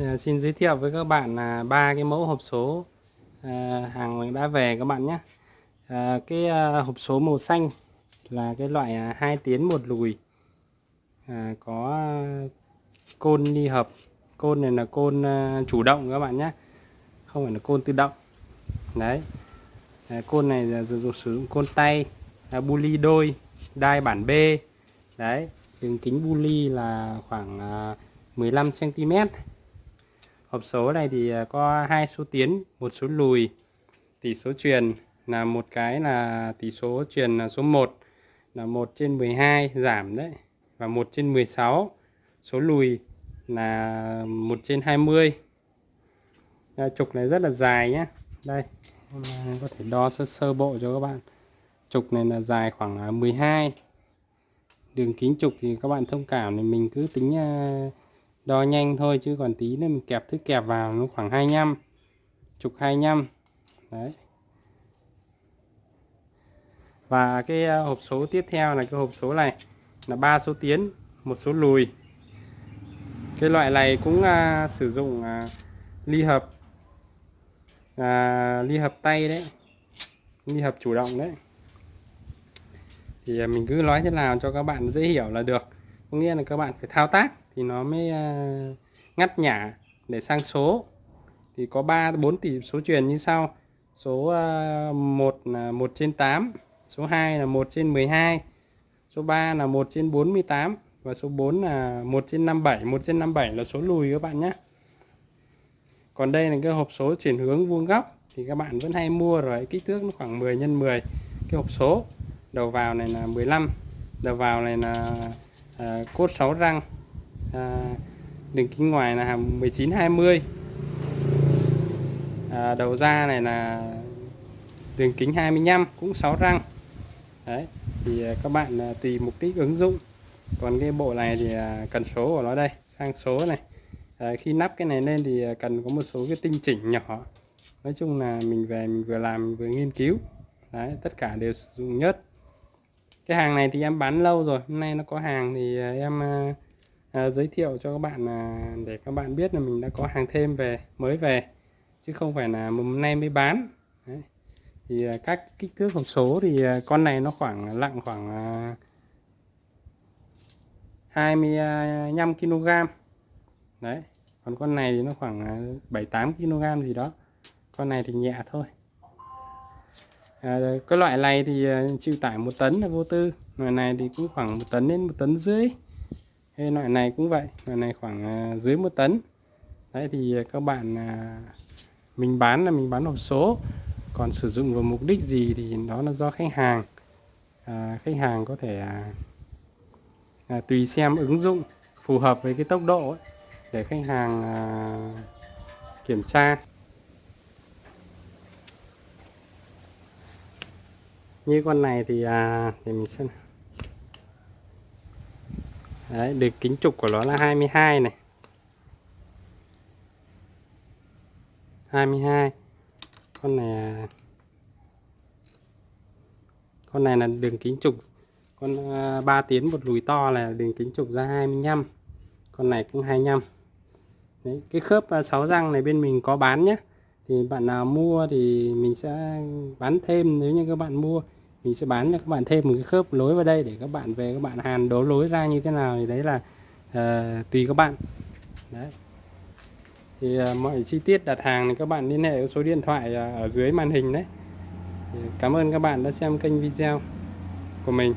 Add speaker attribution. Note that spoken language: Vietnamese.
Speaker 1: À, xin giới thiệu với các bạn là ba cái mẫu hộp số à, hàng đã về các bạn nhé. À, cái à, hộp số màu xanh là cái loại à, hai tiến một lùi. À, có côn đi hợp. Côn này là côn à, chủ động các bạn nhé. Không phải là côn tự động. Đấy. À, côn này là dùng sử dụng côn tay là buli đôi đai bản B. Đấy. Đường kính buli là khoảng à, 15 cm hộp số này thì à, có hai số tiến một số lùi. Tỷ số truyền là một cái là tỷ số truyền là số 1 là 1 trên 12 giảm đấy và 1 trên 16 số lùi là 1 trên 20 à, trục này rất là dài nhé đây có thể đo sơ sơ bộ cho các bạn. Trục này là dài khoảng à, 12 đường kính trục thì các bạn thông cảm thì mình cứ tính à, đo nhanh thôi chứ còn tí nữa mình kẹp thứ kẹp vào nó khoảng 25 chục 25 đấy. Và cái ờ, hộp số tiếp theo là cái hộp số này là ba số tiến một số lùi. Cái loại này cũng à, sử dụng à, ly hợp à, ly hợp tay đấy ly hợp chủ động đấy. Thì mình cứ nói thế nào cho các bạn dễ hiểu là được. Có nghĩa là các bạn phải thao tác thì nó mới uh, ngắt nhả để sang số. Thì có 3 4 tỷ số truyền như sau. Số à, uh, 1 là 1 trên 8 số 2 là 1 trên 12 số 3 là 1 trên 48 và số 4 là 1 trên 57 1 trên 57 là số lùi các bạn nhé. Còn đây là cái hộp số chuyển hướng vuông góc thì các bạn vẫn hay mua rồi. Kích thước nó khoảng 10 x 10 cái hộp số. Đầu vào này là 15 đầu vào này là à, cốt 6 răng à, đường kính ngoài là 19 20 à, đầu ra này là đường kính 25 cũng 6 răng. Đấy thì à, các bạn à, tùy mục đích ứng dụng. Còn cái bộ này thì à, cần số của nó đây sang số này. À, khi nắp cái này lên thì à, cần có một số cái tinh chỉnh nhỏ. Nói chung là mình về mình vừa làm vừa nghiên cứu. Đấy tất cả đều sử dụng nhất. Cái hàng này thì em bán lâu rồi hôm nay nó có hàng thì à, em à, à, giới thiệu cho các bạn để các bạn biết là mình đã có hàng thêm về mới về chứ không phải là hôm nay mới bán. Đấy. thì à, các kích thước hộp số thì à, con này nó khoảng nặng khoảng à, 25 kg đấy còn con này thì nó khoảng 7 8 kg gì đó. Con này thì nhẹ thôi. À, cái loại này thì à, chịu tải một tấn là vô tư. Loại này thì cũng khoảng một tấn đến một tấn rưỡi loại này cũng vậy loại này khoảng à, dưới một tấn. Đấy thì à, các bạn à, mình bán là mình bán hộp số. Còn sử dụng vào mục đích gì thì đó là do khách hàng. À, khách hàng có thể à, à, tùy xem ứng dụng phù hợp với cái tốc độ ấy, để khách hàng à, kiểm tra. Như con này thì à, thì mình xem Đấy, được kính trục của nó là 22 này. 22 con này con này là đường kính trục. Con ờ, 3 tiến một lùi to là đường kính trục ra 25 con này cũng 25 Đấy, cái khớp ờ, 6 răng này bên mình có bán nhé thì bạn nào mua thì mình sẽ bán thêm nếu như các bạn mua mình sẽ bán cho các bạn thêm một cái khớp lối vào đây để các bạn về các bạn hàn đấu lối ra như thế nào thì đấy là uh, tùy các bạn. Đấy. Thì uh, mọi chi tiết đặt hàng thì các bạn liên hệ với số điện thoại uh, ở dưới màn hình đấy. Thì cảm ơn các bạn đã xem kênh video của mình.